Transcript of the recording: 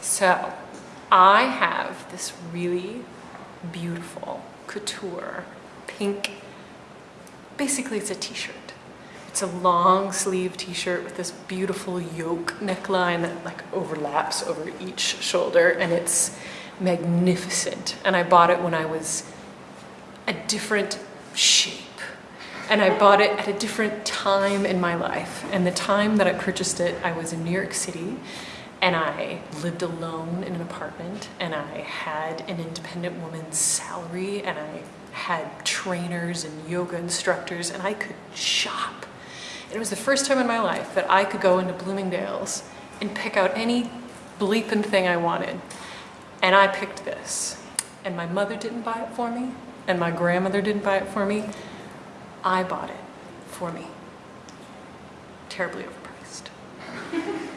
So I have this really beautiful couture pink, basically it's a t-shirt. It's a long sleeve t-shirt with this beautiful yoke neckline that like overlaps over each shoulder and it's magnificent. And I bought it when I was a different shape. And I bought it at a different time in my life. And the time that I purchased it, I was in New York City and I lived alone in an apartment and I had an independent woman's salary and I had trainers and yoga instructors and I could shop. And it was the first time in my life that I could go into Bloomingdale's and pick out any bleeping thing I wanted. And I picked this. And my mother didn't buy it for me and my grandmother didn't buy it for me. I bought it for me. Terribly over